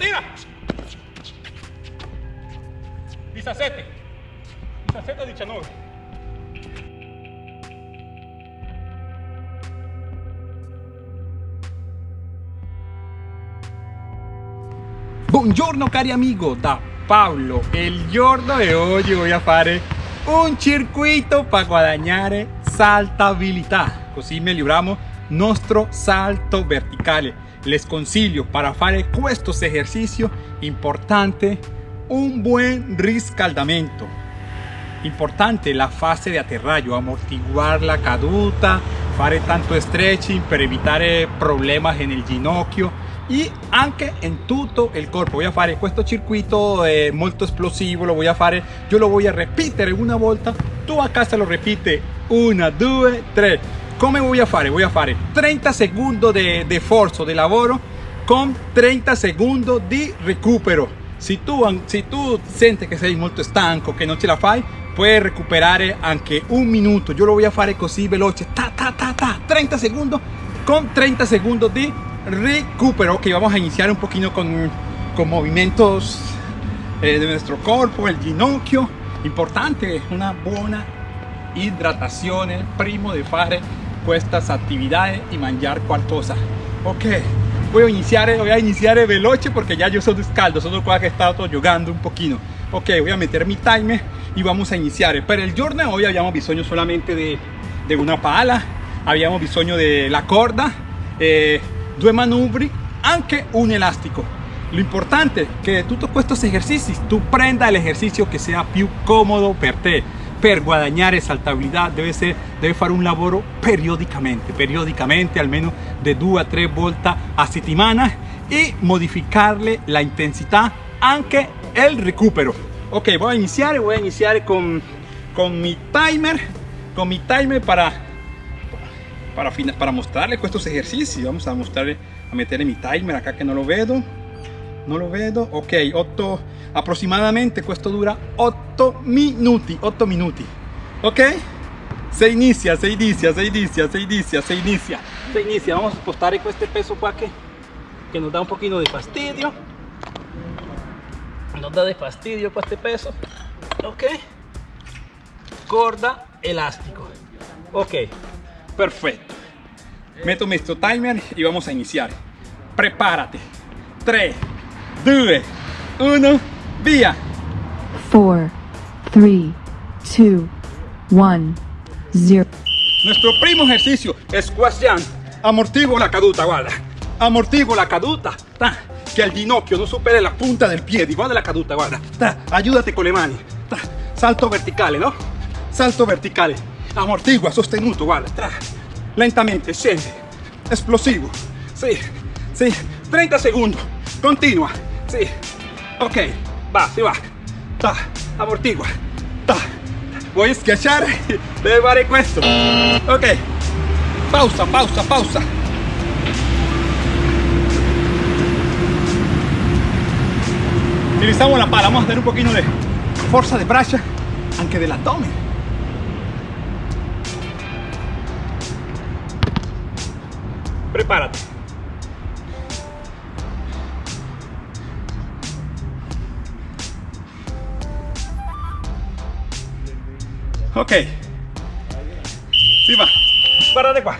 tira. 17. 17 19. Buongiorno cari amigo, da Paolo. Il giorno di oggi voy a fare un circuito per guadagnare saltabilità, così miglioriamo nostro salto verticale. Les consiglio para fare questo esercicio importante un buen riscaldamento. Importante la fase de aterraggio, amortiguar la caduta, fare tanto stretching per evitare problemas en el ginocchio y anche en tutto il corpo. Voy a fare questo circuito eh, molto esplosivo lo voy a fare. Yo lo voy a repetir una volta tu a casa lo repite una due tre come voy a fare voy a fare 30 segundos de, de forzo de lavoro con 30 segundos di recupero. Si tu, si tu senti che sei molto stanco che non ce la fai puoi recuperare anche un minuto. Yo lo voy a fare così veloce. Ta ta ta ta. 30 segundos con 30 segundos di recupero. Que vamos a iniciar un poquito con, con movimientos eh, de nuestro cuerpo el ginocchio. Importante una buena hidratación primo de fare estas actividades y mangiar qualcosa ok voy a iniciar voy a iniciar veloce porque ya yo soy descaldo solo qua que he estado jugando un poquito ok voy a meter mi timer y vamos a iniciar pero el giorno hoy habíamos bisogno solamente de, de una pala habíamos bisogno de la corda eh, due manubri, anche un elástico. Lo importante è che tutti questi esercizi tu prenda el ejercicio que sea più comodo per te. Per guadagnare saltabilità deve, ser, deve fare un lavoro periodicamente, periodicamente almeno de due a tre volte a settimana e modificarle la intensità anche el recupero. Ok, voy a iniciar, voy a iniciar con, con mi timer, con mi timer para para, para mostrarle estos ejercicios vamos a mostrarle a meterle mi timer acá que no lo veo no lo veo ok 8 aproximadamente esto dura 8 minuti 8 minuti. Ok se inicia se inicia se inicia se inicia se inicia. Se inicia. Vamos a spostare este peso qua que, nos da un poquito de fastidio. Nos da de fastidio este peso. Ok. Corda elástico. Ok. Perfecto. Meto nuestro timer y vamos a iniciar. Prepárate. 3 2 1 via 4 3 2 1 0 nuestro primo ejercicio es jump amortiguo la caduta guarda amortiguo la caduta. Que el ginocchio no supere la punta del pie. Guarda la caduta guarda ayúdate con le mani salto verticale no salto verticale amortigua, sostenuto, guarda, lentamente, scende, explosivo, sí, sí, 30 segundos, continua, sí, ok, va, si va, ta, amortigua, voy a schiacciare, debe fare questo, ok, pausa, pausa, pausa, utilizamos la pala, vamos a tener un poquito de fuerza de brazo, anche abdomen. Prepárate. Ok. Sí va. Párate qua.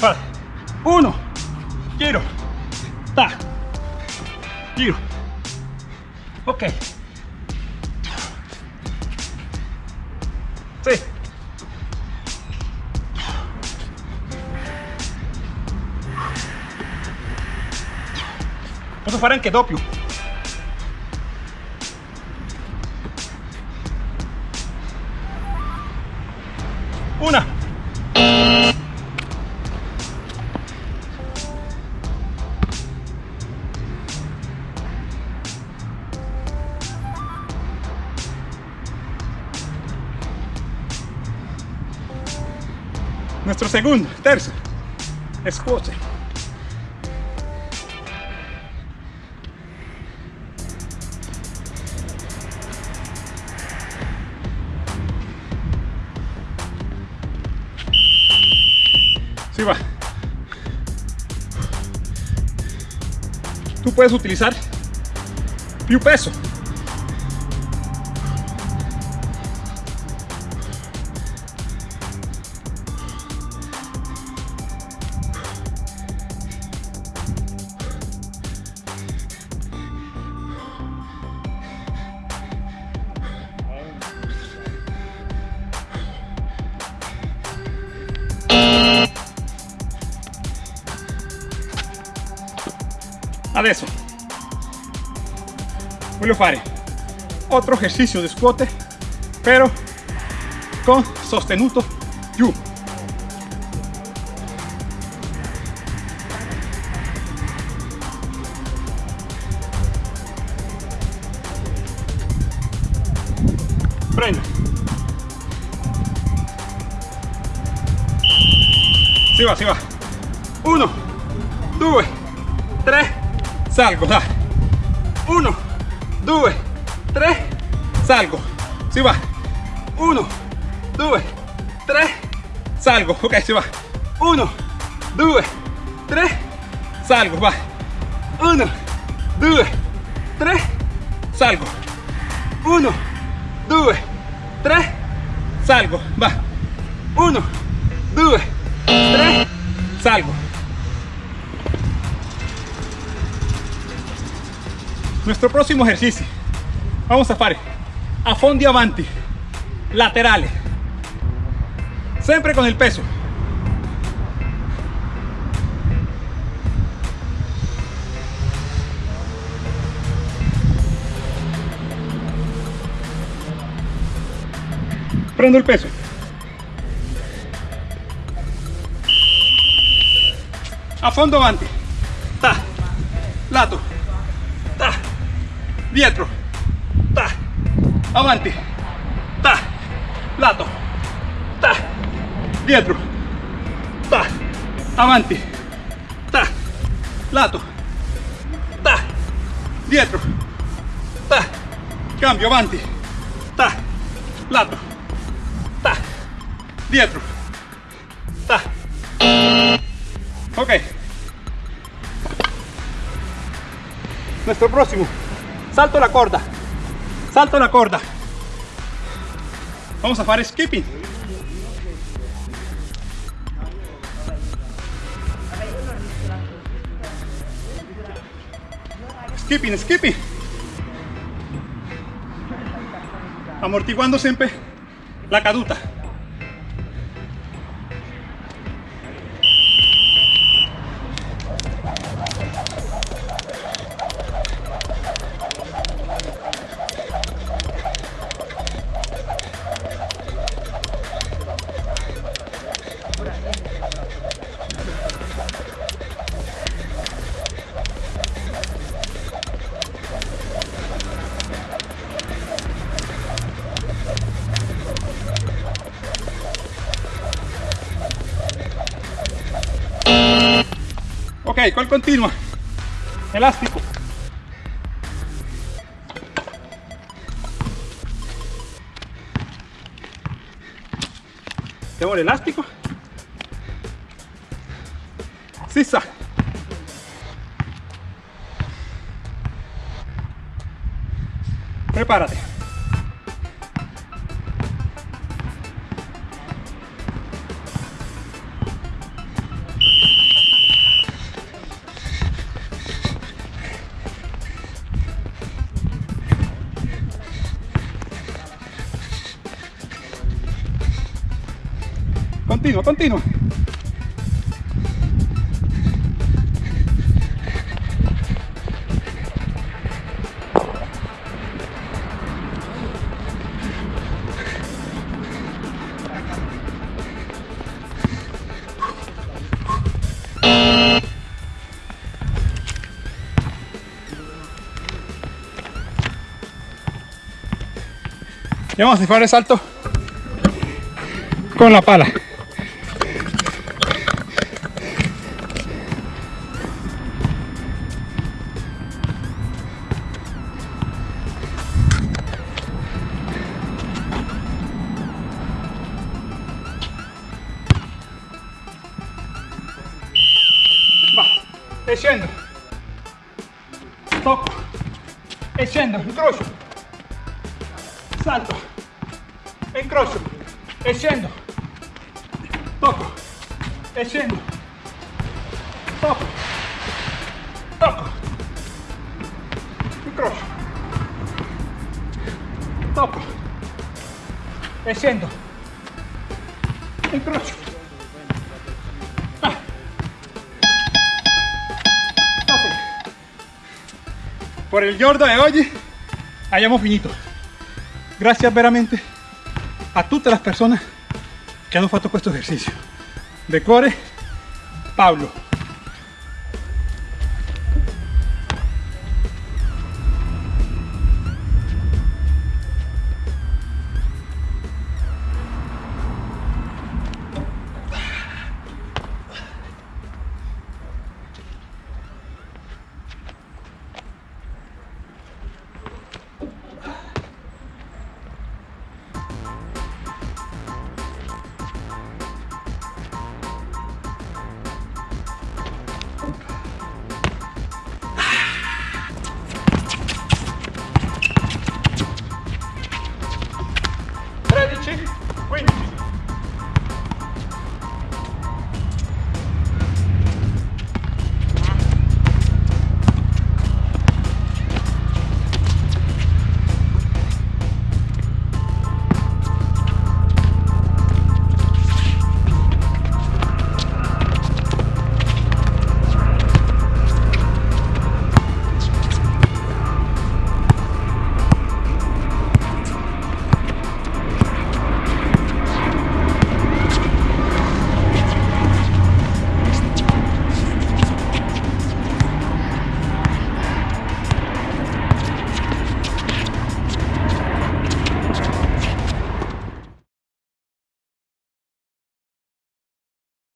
Para. Uno. Giro. Ta. Giro. Ok. Sí. Posso fare anche doppio. Nuestro segundo, terzo, squat. va. Tú puedes utilizar più peso. Adesso voglio fare otro ejercicio de squat pero con sostenuto giù prendo si va si va. Uno due tre salgo da 1 2 3 salgo. Si va. 1 2 3 salgo. Ok si va. 1 2 3 salgo va. 1 2 3 salgo. 1 2 3 salgo va. 1 2 3 salgo nuestro próximo ejercicio. Vamos a fare. A fondi avanti laterales. Siempre con el peso. Prendo el peso. A fondo avanti ta. Lato dietro. Ta. Avanti. Ta. Lato. Ta. Dietro. Ta. Avanti. Ta. Lato. Ta. Dietro. Ta. Cambio avanti. Ta. Lato. Ta. Dietro. Ta. Ok. Nuestro próximo salto la corda. Salto la corda. Vamos a hacer skipping. Skipping skipping. Amortiguando siempre la caduta ¿cuál continua? Elástico. Tengo el elástico. Sisa. Prepárate. Continua, continua. Y vamos a hacer el salto con la pala. Va, e scendo. Tocco. e scendo, incrocio, salto, incrocio, e scendo, tocco, e scendo, tocco, tocco, incrocio, tocco, e scendo, incrocio. Por il giorno di oggi abbiamo finito. Grazie veramente a tutte le persone che hanno fatto questo esercizio. De cuore, Paolo.